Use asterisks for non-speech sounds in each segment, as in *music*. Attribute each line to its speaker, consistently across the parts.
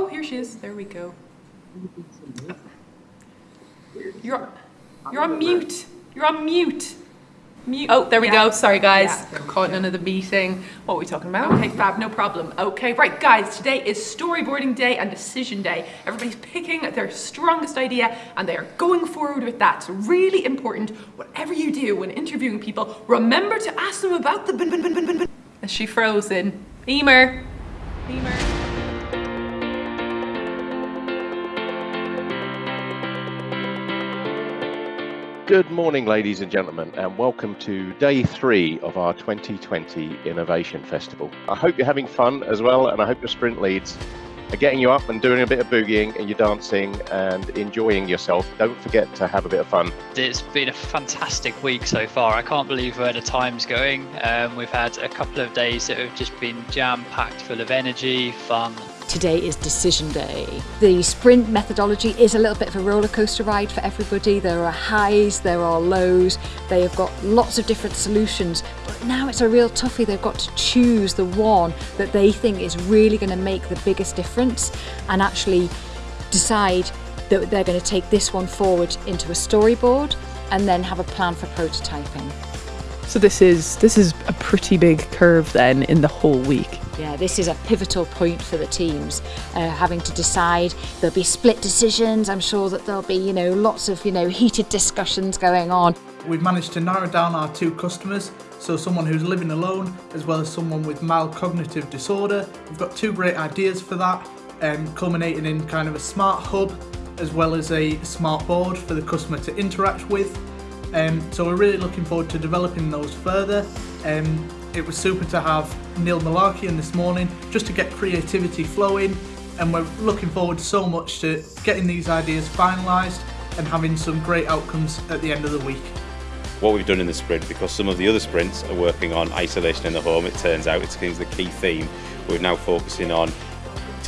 Speaker 1: Oh, here she is. There we go. You're, you're on mute. You're on mute. Mute. Oh, there we
Speaker 2: Yeah.
Speaker 1: go. Sorry, guys.
Speaker 2: Yeah.
Speaker 1: Caught in another meeting. What were we talking about? Okay, fab, no problem. Okay, right, guys. Today is storyboarding day and decision day. Everybody's picking their strongest idea and they are going forward with that. So really important. Whatever you do when interviewing people, remember to ask them about the. Bin, bin, bin, bin, bin, bin. Is she frozen? Emer. Emer.
Speaker 3: Good morning, ladies and gentlemen, and welcome to day three of our 2020 Innovation Festival. I hope you're having fun as well, and I hope your sprint leads are getting you up and doing a bit of boogieing and you're dancing and enjoying yourself. Don't forget to have a bit of fun.
Speaker 4: It's been a fantastic week so far. I can't believe where the time's going. Um, we've had a couple of days that have just been jam packed full of energy, fun,
Speaker 5: Today is decision day. The sprint methodology is a little bit of a roller coaster ride for everybody. There are highs, there are lows. They have got lots of different solutions, but now it's a real toughie. They've got to choose the one that they think is really going to make the biggest difference and actually decide that they're going to take this one forward into a storyboard and then have a plan for prototyping.
Speaker 1: So this is this is a pretty big curve then in the whole week.
Speaker 5: Yeah, this is a pivotal point for the teams, uh, having to decide. There'll be split decisions. I'm sure that there'll be, you know, lots of, you know, heated discussions going on.
Speaker 6: We've managed to narrow down our two customers, so someone who's living alone as well as someone with mild cognitive disorder. We've got two great ideas for that, um, culminating in kind of a smart hub as well as a smart board for the customer to interact with. Um, so we're really looking forward to developing those further. Um, it was super to have Neil Mullarkey in this morning just to get creativity flowing and we're looking forward so much to getting these ideas finalised and having some great outcomes at the end of the week.
Speaker 7: what we've done in the sprint because some of the other sprints are working on isolation in the home it turns out it's the key theme we're now focusing on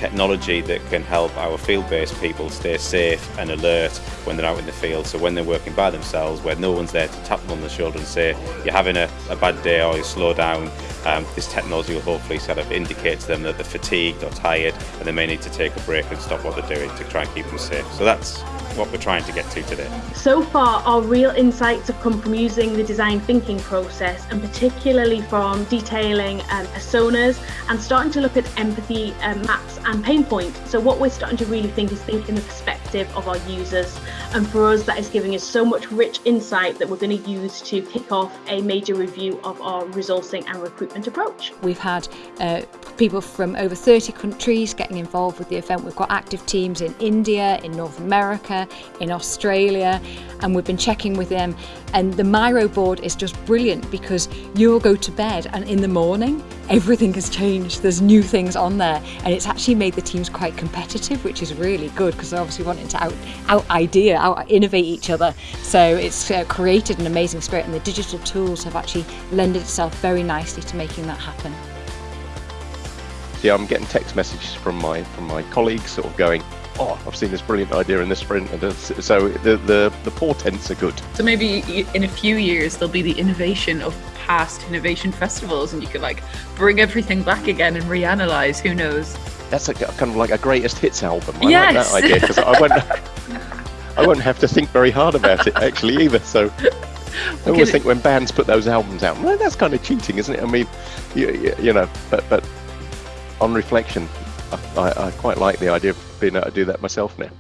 Speaker 7: technology that can help our field-based people stay safe and alert when they're out in the field. So when they're working by themselves, where no one's there to tap them on the shoulder and say, you're having a, a bad day or you slow down, um, this technology will hopefully sort of indicate to them that they're fatigued or tired and they may need to take a break and stop what they're doing to try and keep them safe. So that's what we're trying to get to today
Speaker 8: So far, our real insights have come from using the design thinking process and particularly from detailing um, personas and starting to look at empathy um, maps and pain points. So, what we're starting to really think is think in the perspective of our users. And for us, that is giving us so much rich insight that we're going to use to kick off a major review of our resourcing and recruitment approach.
Speaker 5: We've had uh, people from over 30 countries getting involved with the event. We've got active teams in India, in North America, in Australia, and we've been checking with them. And the Miro board is just brilliant because you'll go to bed and in the morning, everything has changed. There's new things on there, and it's actually made the teams quite competitive, which is really good because they're obviously wanting to out, out idea, out innovate each other. So it's uh, created an amazing spirit, and the digital tools have actually lended itself very nicely to making that happen.
Speaker 3: Yeah, I'm getting text messages from my from my colleagues, sort of going, "Oh, I've seen this brilliant idea in this sprint," and so the the the portents are good.
Speaker 1: So maybe in a few years there'll be the innovation of past innovation festivals, and you could like bring everything back again and reanalyze. Who knows?
Speaker 3: That's a, kind of like a greatest hits album. I
Speaker 1: Yes.
Speaker 3: like that idea because I won't *laughs* I won't have to think very hard about it actually either. So I always think when bands put those albums out, well, that's kind of cheating, isn't it? I mean, you, you, know, but but on reflection, I, I quite like the idea of being able to do that myself now.